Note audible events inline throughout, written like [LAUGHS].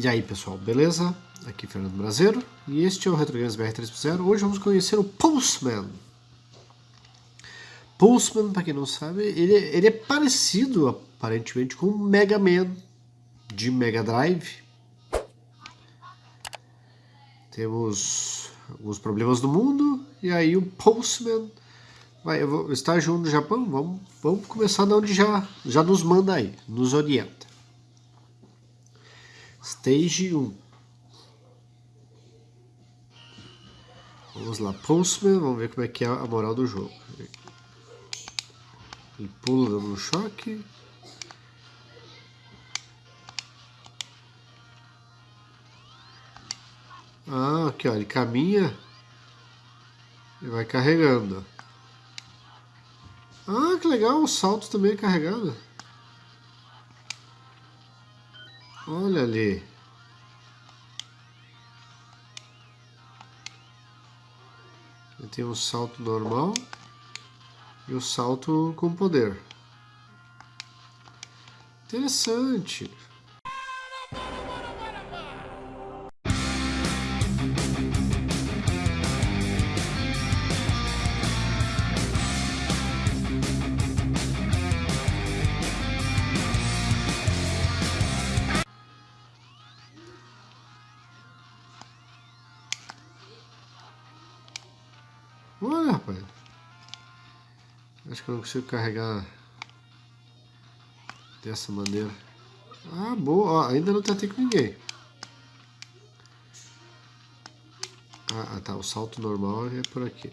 E aí pessoal, beleza? Aqui é Fernando Brasileiro e este é o Retro Games BR 3.0. Hoje vamos conhecer o Pulseman. Pulseman, para quem não sabe, ele, ele é parecido aparentemente com o Mega Man de Mega Drive. Temos alguns problemas do mundo e aí o Pulseman vai estar junto no Japão. Vamos, vamos começar de onde já, já nos manda aí, nos orienta. Stage 1. Vamos lá, Pulseman, vamos ver como é que é a moral do jogo. Ele pula dando um choque. Ah, aqui ó, ele caminha e vai carregando. Ah, que legal, o salto também é carregado. Olha ali. Tem um salto normal e o salto com poder. Interessante. Acho que eu não consigo carregar dessa maneira. Ah, boa. Ó, ainda não tentei com ninguém. Ah, ah, tá. O salto normal é por aqui.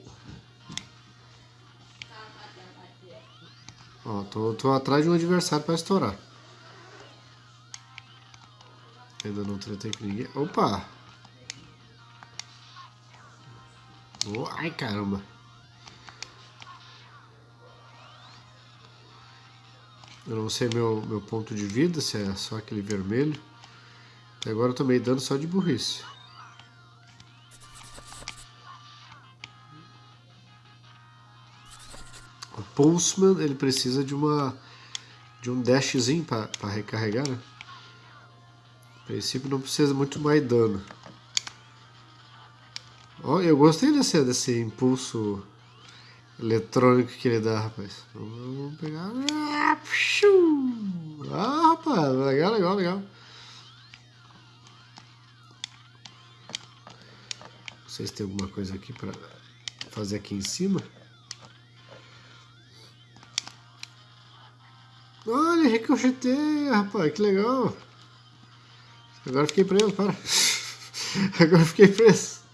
Ó, tô, tô atrás de um adversário para estourar. Ainda não tentei com ninguém. Opa! Oh, ai, caramba. Eu não sei meu, meu ponto de vida, se é só aquele vermelho. Até agora eu tomei dano só de burrice. O Pulseman, ele precisa de uma de um dashzinho para recarregar, né? A princípio não precisa muito mais dano. Oh, eu gostei desse, desse impulso eletrônico que ele dá, rapaz. Vamos pegar. Ah, rapaz, legal, legal, legal. Não sei se tem alguma coisa aqui pra fazer aqui em cima. Olha, ricocheteia, rapaz, que legal. Agora fiquei preso, para. [LAUGHS] Agora fiquei preso.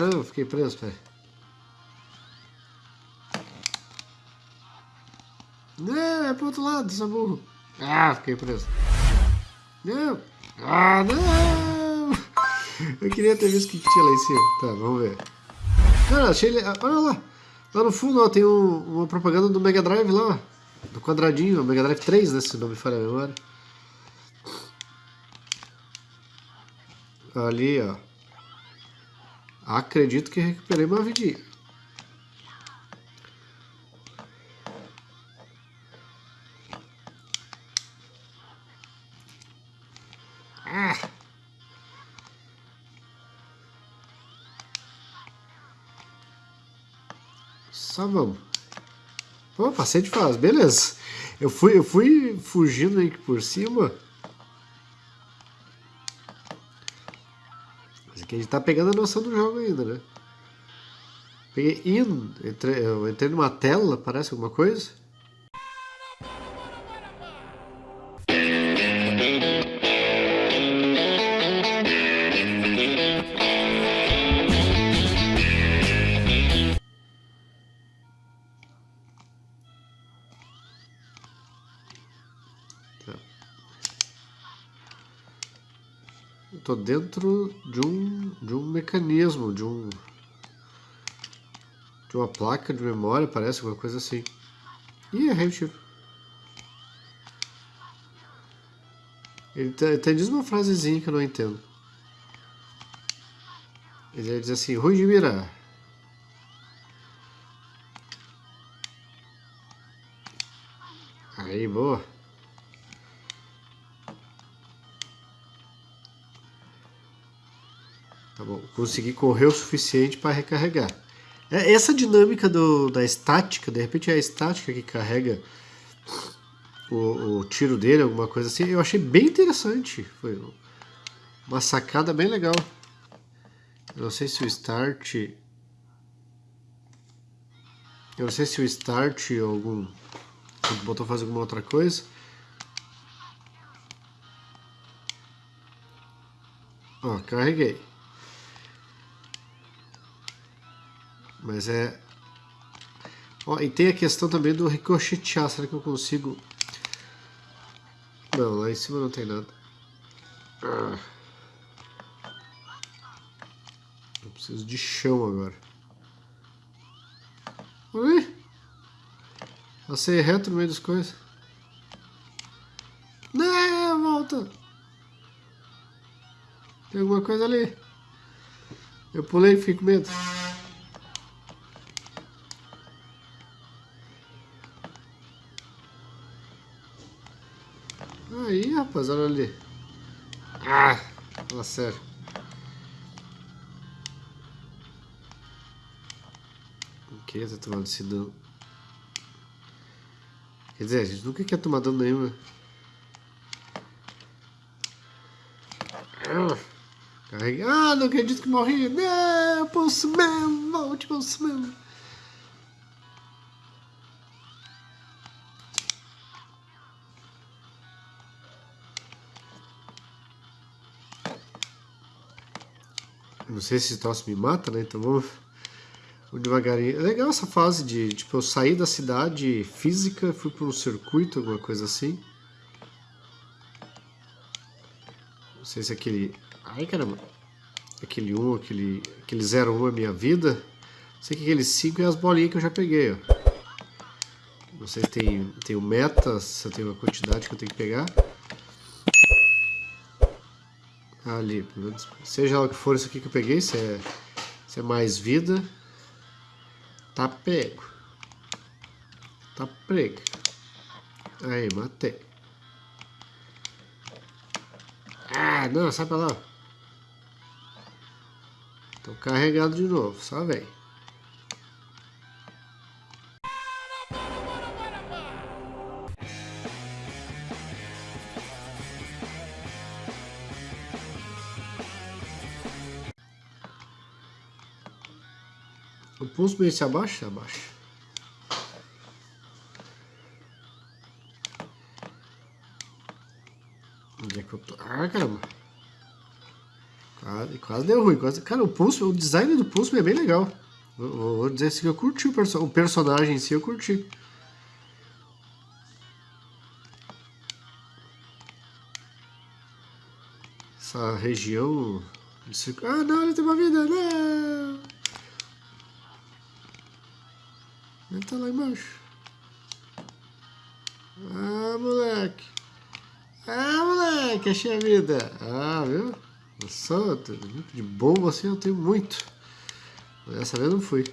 Não, fiquei preso, pai. Não, é pro outro lado, seu burro. Ah, fiquei preso. Não. Ah, não. Eu queria ter visto o que tinha lá em cima. Tá, vamos ver. Cara, achei. Olha lá. Lá no fundo, ó, tem um, uma propaganda do Mega Drive lá, ó. Do quadradinho, Mega Drive 3, né, se não me falha a memória. Ali, ó. Acredito que recuperei uma vidinha. Ah! Só vamos. Pô, passei de fase, beleza. Eu fui, eu fui fugindo aí por cima. Que a gente tá pegando a noção do jogo ainda, né? Peguei in, entrei, eu entrei numa tela, parece alguma coisa. Estou dentro de um, de um mecanismo, de um de uma placa de memória, parece alguma coisa assim. Ih, errei o tiro. Ele tem, tem diz uma frasezinha que eu não entendo. Ele diz assim, Rui de Mira. Aí, boa. Tá bom, consegui correr o suficiente para recarregar. É, essa dinâmica do, da estática, de repente é a estática que carrega o, o, tiro dele, alguma coisa assim, eu achei bem interessante. Foi uma sacada bem legal. Eu não sei se o start... Eu não sei se o start ou algum... Botou fazer alguma outra coisa. Ó, carreguei. Mas é... Ó, e tem a questão também do ricochetear. Será que eu consigo... Não, lá em cima não tem nada. Ah. Eu preciso de chão agora. Ui! Passei reto no meio das coisas. Não, volta! Tem alguma coisa ali. Eu pulei e fiquei com medo. Aí, rapaz, olha ali. Ah, fala sério. O que tá tomando esse dano? Quer dizer, a gente nunca quer tomar dano nenhum, né? Carreguei. Ah, não acredito que morri. Não, Postman, volte, Postman. Não sei se esse troço me mata, né? Então vamos, vamos devagarinho. É legal essa fase de, tipo, eu saí da cidade física, fui para um circuito, alguma coisa assim. Não sei se aquele Ai, caramba. Aquele 1, aquele, aquele 01 é minha vida. Sei que aquele 5 é as bolinhas que eu já peguei, ó. Não sei se tem, tem o meta, se tem uma quantidade que eu tenho que pegar. Ali, seja lá o que for isso aqui que eu peguei, se é, se é mais vida, tá pego. Tá prego. Aí, matei. Ah, não, sai pra lá. Tô carregado de novo, só vem. O pulso meio se abaixa? Abaixa. Onde é que eu tô? Ah, caramba. Quase, quase deu ruim. Quase... Cara, o pulso, o design do pulso é bem legal. Vou, vou dizer assim que eu curti o, perso o personagem em si, eu curti. Essa região... Ah, não, ele tem uma vida, não! Tá lá embaixo. Ah, moleque. Ah, moleque, achei a vida. Ah, viu? Nossa, de bomba assim eu tenho muito. Dessa vez não fui.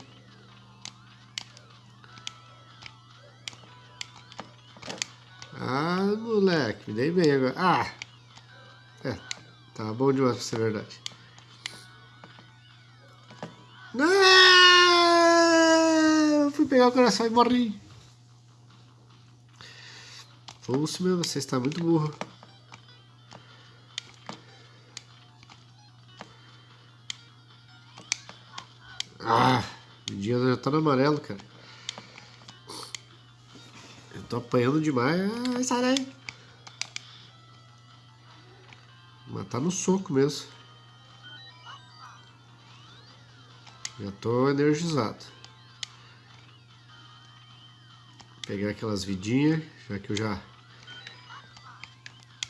Ah, moleque, me dei bem agora. Ah! É, tá bom demais pra ser verdade. Pegar o coração e morri. Pulso, meu, você está muito burro. Ah, o dia já tá no amarelo, cara. Eu tô apanhando demais. Ai, sai daí. Mas tá no soco mesmo. Já tô energizado. Pegar aquelas vidinhas, já que eu já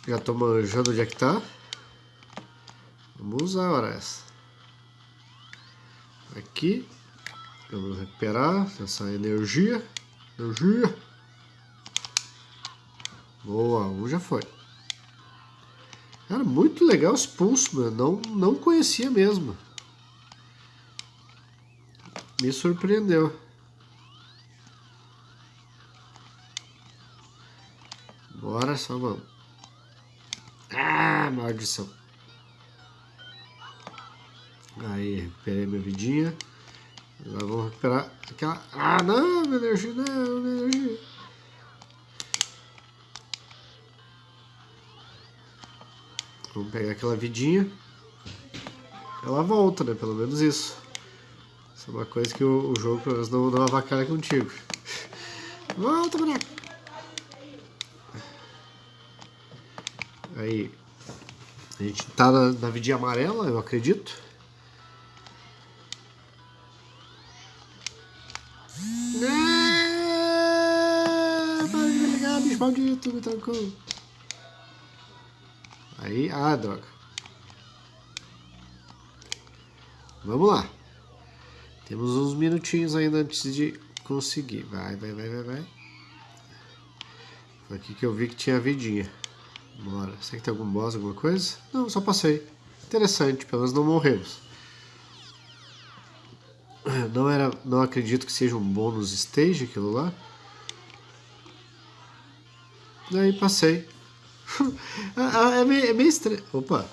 já tô manjando onde é que tá. Vamos usar a hora essa aqui. Vamos recuperar essa energia. Energia. Boa, um já foi. Cara, muito legal esse pulso, mano. Não, não conhecia mesmo. Me surpreendeu. Só vamos. Ah, maldição. Aí, recuperei minha vidinha. Agora vamos recuperar aquela... Ah, não, minha energia, não, minha energia. Vamos pegar aquela vidinha. Ela volta, né? Pelo menos isso. Isso é uma coisa que o, o jogo, pelo menos, não, não avacalha contigo. [LAUGHS] Volta, boneco! Aí, a gente tá na, na vidinha amarela, eu acredito. Ah, para de me ligar, bicho maldito, me trancou. Aí, ah, droga. Vamos lá. Temos uns minutinhos ainda antes de conseguir. Vai, vai, vai, vai, vai. Foi aqui que eu vi que tinha vidinha. Bora. Será que tem algum boss, alguma coisa? Não, só passei. Interessante, pelo menos não morremos. [CLEARS THROAT] Não era, não acredito que seja um bônus stage aquilo lá. Daí passei. [LAUGHS] Ah, ah, é meio, é meio estranho. Opa!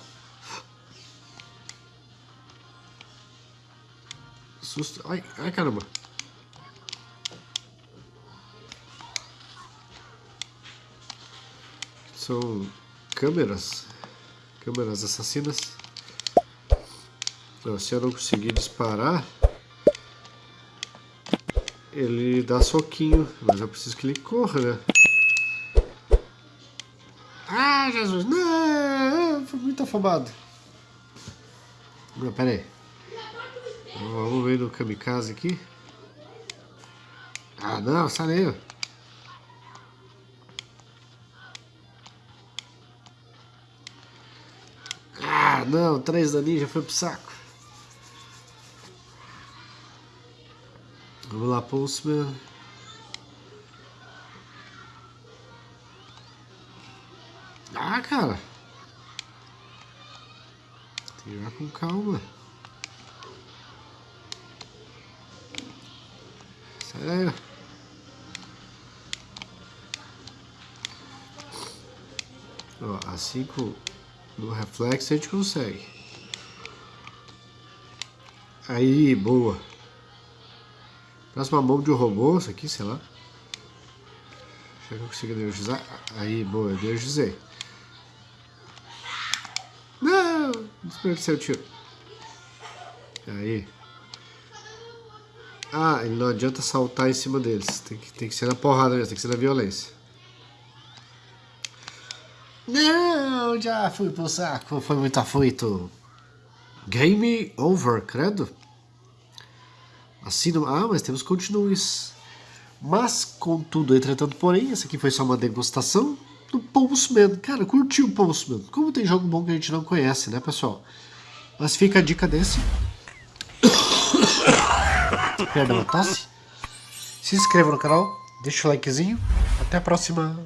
Susto. Ai, ai caramba. São câmeras. Câmeras assassinas. Se eu não conseguir disparar, ele dá soquinho. Mas eu preciso que ele corra, né? Ah, Jesus, não, foi muito afobado. Não, pera aí. Vamos ver no kamikaze aqui. Ah, não, sai daí. Não, três da ninja foi pro saco. Vamos lá, Pulseman. Ah, cara. Tem que ir com calma. Sério. Ó, assim com no reflexo a gente consegue. Aí, boa. Próxima mão de um robô, isso aqui, sei lá. Será que eu consigo energizar? Aí, boa, energizei. Desperdicei o tiro. Aí. Ah, não adianta saltar em cima deles. Tem que, tem que ser na porrada mesmo, tem que ser na violência. Não, já fui pro saco, foi muito afoito. Game over, credo. Assim, ah, mas temos continues. Mas, contudo, entretanto, porém, essa aqui foi só uma degustação do Postman. Cara, curti o Postman. Como tem jogo bom que a gente não conhece, né, pessoal? Mas fica a dica desse. Perdão, a tosse. Se inscreva no canal, deixa o likezinho. Até a próxima.